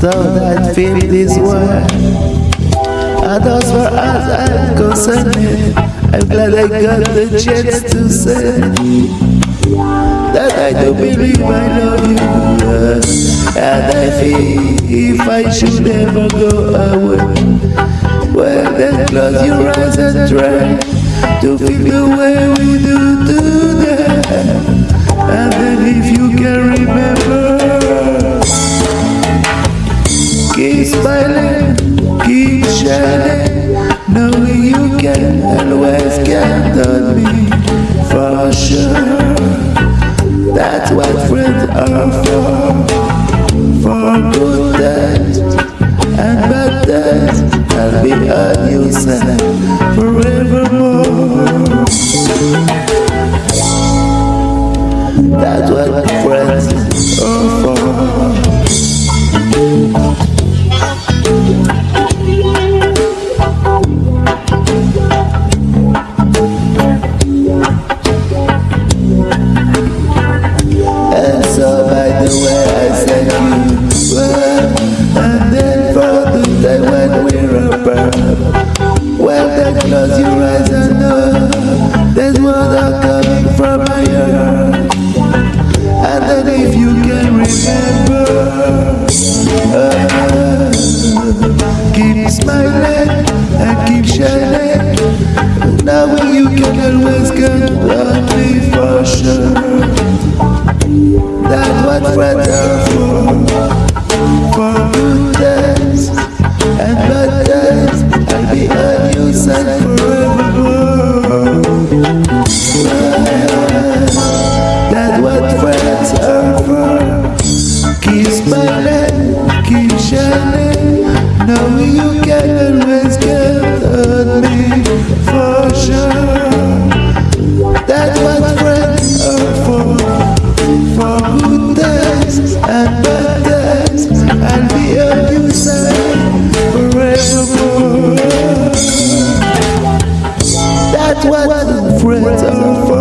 Thought I'd feel this way. And as far as I'm concerned, I'm glad I got the chance to say I believe I love you. And I feel if I should ever go away, well then close your eyes and try to feel the way we do today. And then if you can remember, keep smiling, keep shining, knowing you can That's what friends are for. Keep smiling and keep shining. Now when you can always count on me for sure. That's what friends are for. For good times and bad times, I'll be on your side forevermore. That's what friends are for. Keep smiling know you can always get me for sure. That's what friends are for. For good days and bad days, and be a abusive forevermore. That's what friends are for.